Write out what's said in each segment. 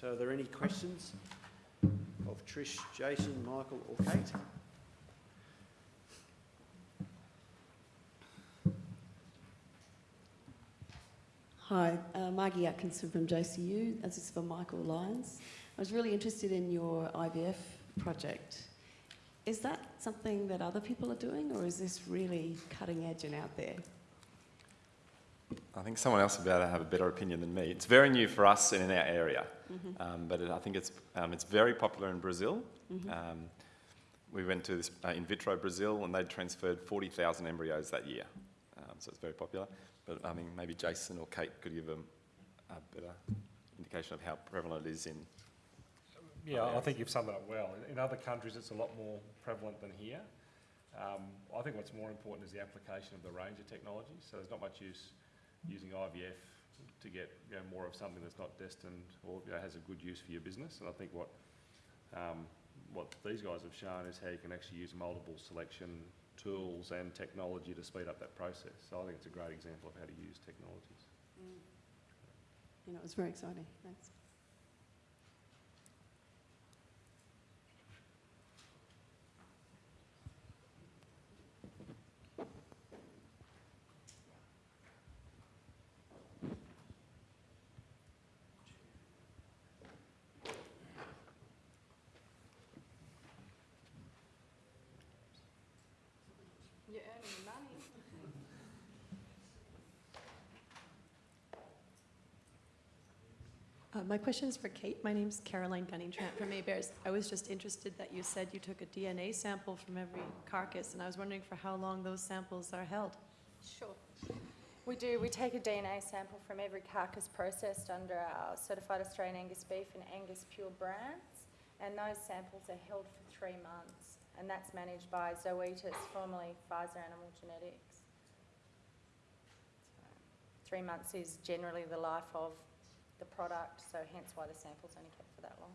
So are there any questions of Trish, Jason, Michael or Kate? Hi, uh, Margie Atkinson from JCU. This is for Michael Lyons. I was really interested in your IVF project. Is that something that other people are doing, or is this really cutting edge and out there? I think someone else will be able to have a better opinion than me. It's very new for us and in our area, Mm-hmm. um, but it, I think it's, um, it's very popular in Brazil. Mm-hmm. Um, we went to this, uh, in vitro Brazil and they'd transferred 40,000 embryos that year. Um, so it's very popular. But I mean, maybe Jason or Kate could give them a better indication of how prevalent it is in. Yeah, I think you've summed it up well. In- In other countries, it's a lot more prevalent than here. Um, I think what's more important is the application of the range of technologies. So there's not much use using IVF to get you know, more of something that's not destined or you know, has a good use for your business. And I think what um, what these guys have shown is how you can actually use multiple selection tools and technology to speed up that process. So I think it's a great example of how to use technologies. You know, it was very exciting. Thanks. Uh, my question is for Kate. My name's Caroline Gunning-Trant from Maybears. I was just interested that you said you took a DNA sample from every carcass, and I was wondering for how long those samples are held. Sure. We do, we take a DNA sample from every carcass processed under our certified Australian Angus beef and Angus pure brands, and those samples are held for three months, and that's managed by Zoetis, formerly Pfizer Animal Genetics. Three months is generally the life of the product, so hence why the sample's only kept for that long.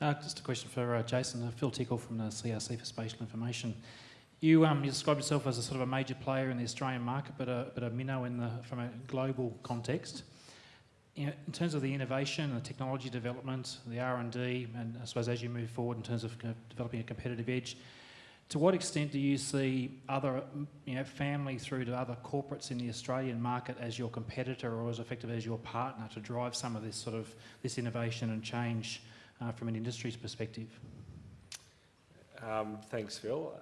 Uh, just a question for uh, Jason. Uh, Phil Tickle from the CRC for Spatial Information. You, um, you yourself as a sort of a major player in the Australian market, but a, but a minnow in the, from a global context. In, terms of the innovation the technology development, the R&D, and I suppose as you move forward in terms of uh, developing a competitive edge, to what extent do you see other, you know, family through to other corporates in the Australian market as your competitor or as effective as your partner to drive some of this sort of this innovation and change uh, from an industry's perspective? Um, thanks, Phil.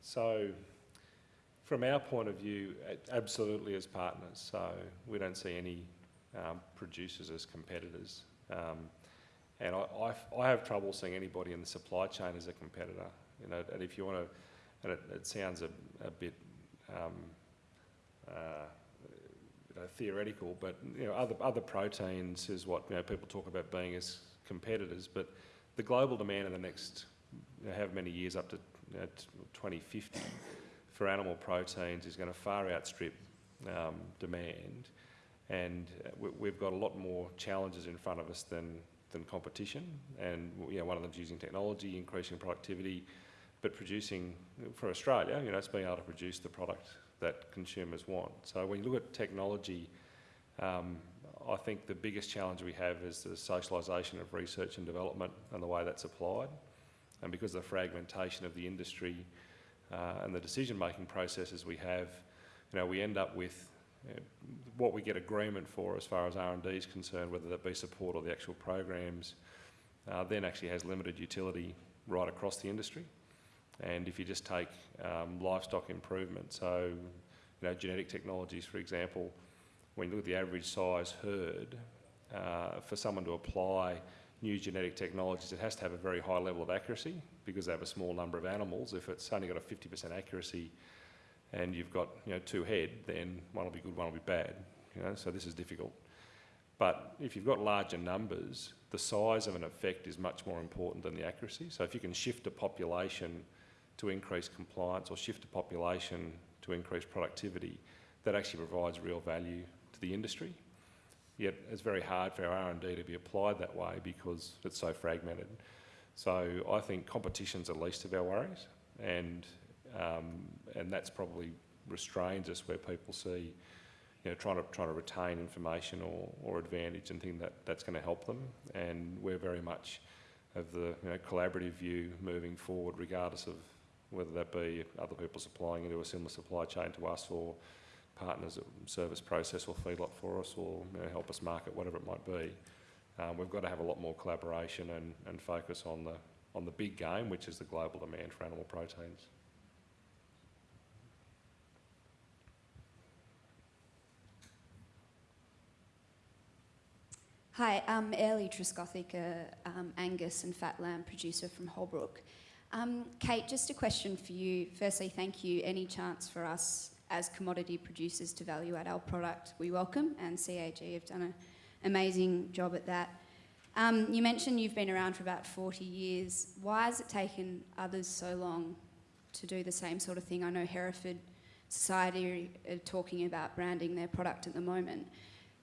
So, from our point of view, absolutely as partners. So, we don't see any um, producers as competitors. Um, and I, I f- I have trouble seeing anybody in the supply chain as a competitor. You know, and if you want to, and it, it sounds a, a bit um, uh, you know, theoretical, but you know, other other proteins is what you know people talk about being as competitors. But the global demand in the next you know, many years up to you know, 2050 for animal proteins is going to far outstrip um, demand, and uh, we, we've got a lot more challenges in front of us than than competition. And you know, one of them is using technology, increasing productivity, but producing for Australia, you know, it's being able to produce the product that consumers want. So when you look at technology. Um, I think the biggest challenge we have is the socialisation of research and development and the way that's applied. And because of the fragmentation of the industry uh, and the decision-making processes we have, you know, we end up with what we get agreement for as far as R&D is concerned, whether that be support or the actual programs, uh, then actually has limited utility right across the industry. And if you just take um, livestock improvement, so you know, genetic technologies, for example, when you look at the average size herd, uh, for someone to apply new genetic technologies, it has to have a very high level of accuracy because they have a small number of animals. If it's only got a 50% accuracy and you've got you know, two head, then one will be good, one will be bad. You know, so this is difficult. But if you've got larger numbers, the size of an effect is much more important than the accuracy. So if you can shift a population to increase compliance or shift a population to increase productivity, that actually provides real value to the industry. Yet it's very hard for our R&D to be applied that way because it's so fragmented. So I think competition's the least of our worries, and um, and that's probably restrains us where people see, you know, trying to, trying to retain information or, or advantage and think that that's going to help them. And we're very much of the you know, collaborative view moving forward, regardless of whether that be other people supplying into a similar supply chain to us or partners that service process or feedlot for us or you know, help us market, whatever it might be. Um, we've got to have a lot more collaboration and, and focus on the, on the big game, which is the global demand for animal proteins. Hi, I'm Ellie Trescothick, a um, Angus and fat lamb producer from Holbrook. Um, Kate, just a question for you. Firstly, thank you. Any chance for us as commodity producers to value add our product, we welcome, and CAG have done an amazing job at that. Um, you mentioned you've been around for about 40 years. Why has it taken others so long to do the same sort of thing? I know Hereford Society are talking about branding their product at the moment.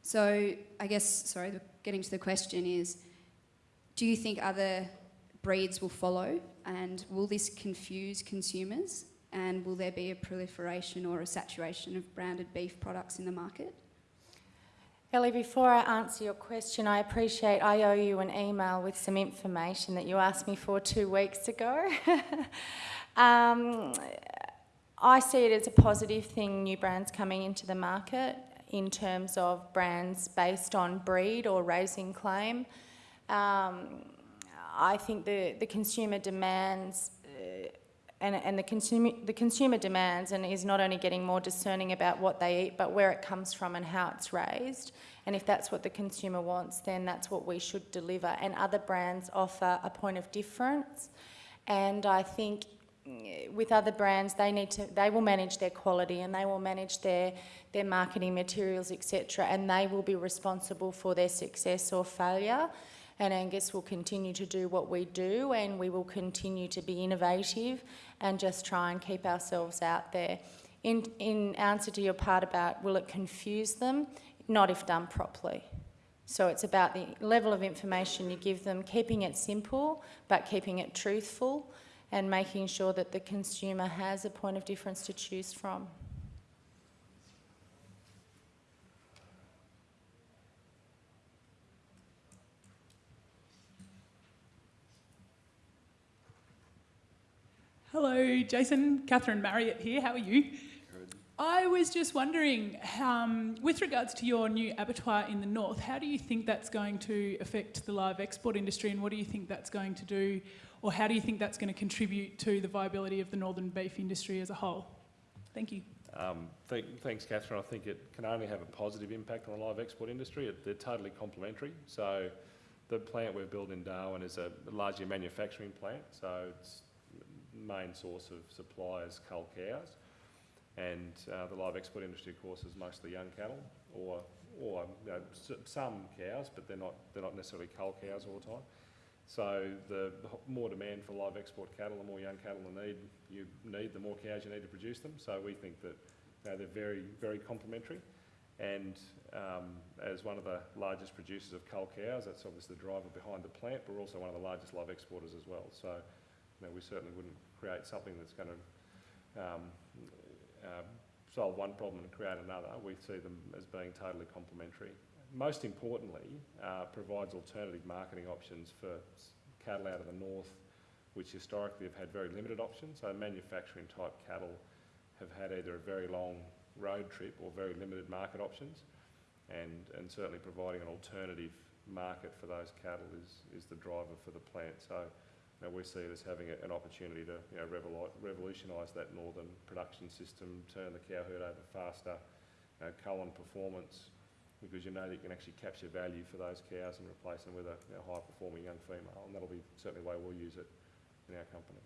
So I guess, sorry, getting to the question is, do you think other breeds will follow and will this confuse consumers and will there be a proliferation or a saturation of branded beef products in the market? Ellie, before I answer your question, I appreciate I owe you an email with some information that you asked me for two weeks ago. um, I see it as a positive thing, new brands coming into the market in terms of brands based on breed or raising claim. Um, I think the, the consumer demands uh, and, and the, consumer, the consumer demands and is not only getting more discerning about what they eat, but where it comes from and how it's raised. And if that's what the consumer wants, then that's what we should deliver. And other brands offer a point of difference. And I think mm, with other brands, they need to, they will manage their quality and they will manage their, their marketing materials, etc. And they will be responsible for their success or failure and Angus will continue to do what we do and we will continue to be innovative and just try and keep ourselves out there. In, in answer to your part about will it confuse them, not if done properly. So it's about the level of information you give them, keeping it simple but keeping it truthful and making sure that the consumer has a point of difference to choose from. Hello, Jason. Catherine Marriott here. How are you? I was just wondering, um, with regards to your new abattoir in the north, how do you think that's going to affect the live export industry and what do you think that's going to do, or how do you think that's going to contribute to the viability of the northern beef industry as a whole? Thank you. Um, th- thanks, Catherine. I think it can only have a positive impact on the live export industry. It, they're totally complementary. So the plant we've built in Darwin is a largely manufacturing plant, so its main source of supply is cull cows. And uh, the live export industry, of course, is mostly young cattle or, or you know, some cows, but they're not, they're not necessarily cull cows all the time. So the more demand for live export cattle, the more young cattle you need, you need, the more cows you need to produce them. So we think that you know, they're very, very complementary. And um, as one of the largest producers of cull cows, that's obviously the driver behind the plant, but we're also one of the largest live exporters as well. So you know, we certainly wouldn't create something that's going to um, uh, solve one problem and create another. We see them as being totally complementary. Most importantly, uh, provides alternative marketing options for cattle out of the north, which historically have had very limited options. So manufacturing type cattle have had either a very long road trip or very limited market options. And, and certainly providing an alternative market for those cattle is, is the driver for the plant. So know, we see it as having a, an opportunity to you know, revolu- revolutionise that northern production system, turn the cow herd over faster, you know, cull on performance, because you know that you can actually capture value for those cows and replace them with a you know, high performing young female, and that'll be certainly the way we'll use it in our company.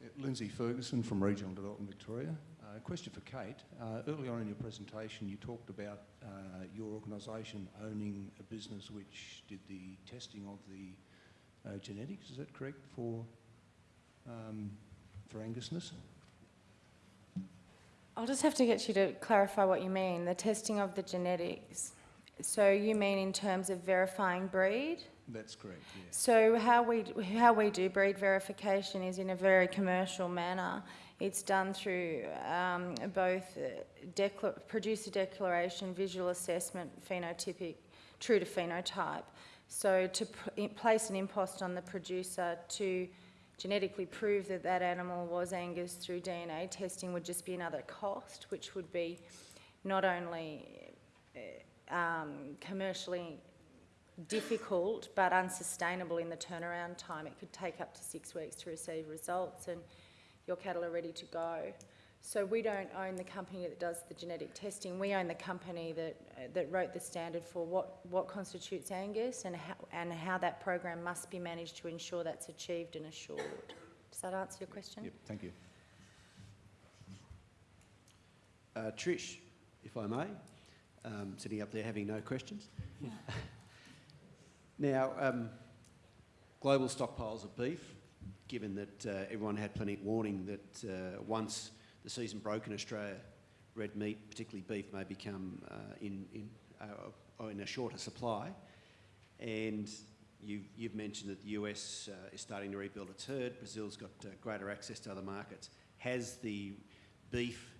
Yeah, Lindsay Ferguson from Regional Development Victoria. Uh, question for Kate. Uh, early on in your presentation, you talked about uh, your organisation owning a business which did the testing of the uh, genetics. Is that correct for um, for Angusness? I'll just have to get you to clarify what you mean, the testing of the genetics. So you mean in terms of verifying breed? That's correct. Yes. So how we how we do breed verification is in a very commercial manner, It's done through um, both decla- producer declaration, visual assessment, phenotypic, true to phenotype. So to place an impost on the producer to genetically prove that that animal was Angus through DNA testing would just be another cost, which would be not only uh, um, commercially difficult but unsustainable in the turnaround time. It could take up to six weeks to receive results and your cattle are ready to go. So we don't own the company that does the genetic testing. We own the company that, uh, that wrote the standard for what, what constitutes Angus and how, and how that program must be managed to ensure that's achieved and assured. Does that answer your question? Yep, thank you. Uh, Trish, if I may, um, sitting up there having no questions. now, um, global stockpiles of beef, given that uh, everyone had plenty of warning that uh, once the season broke in Australia, red meat, particularly beef, may become uh, in, in, uh, in a shorter supply. And you've, you've mentioned that the US uh, is starting to rebuild its herd. Brazil's got greater access to other markets. Has the beef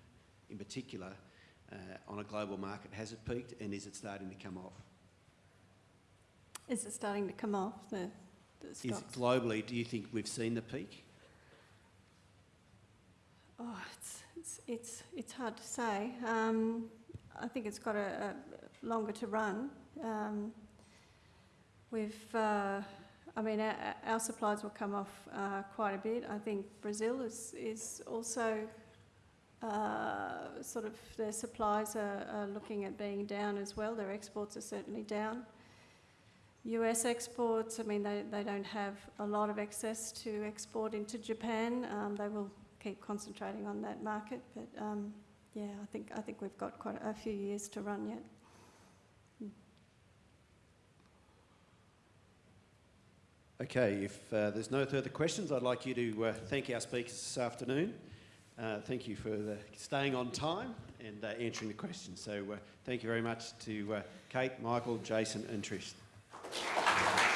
in particular, on a global market, has it peaked and is it starting to come off? Is it starting to come off, the, Is globally, do you think we've seen the peak? Oh, it's, it's, it's, it's hard to say. Um, I think it's got a, a longer to run. Um, we've, uh, I mean, our, our supplies will come off uh, quite a bit. I think Brazil is, is also uh, sort of, their supplies are, are looking at being down as well. Their exports are certainly down. US exports, I mean, they, they don't have a lot of access to export into Japan. Um, they will keep concentrating on that market, but um, yeah, I think I think we've got quite a few years to run yet. Okay, if uh, there's no further questions, I'd like you to uh, thank our speakers this afternoon. Uh, thank you for staying on time and uh, answering the questions. So uh, thank you very much to uh, Kate, Michael, Jason and Trish.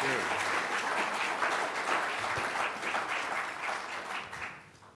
Thank you.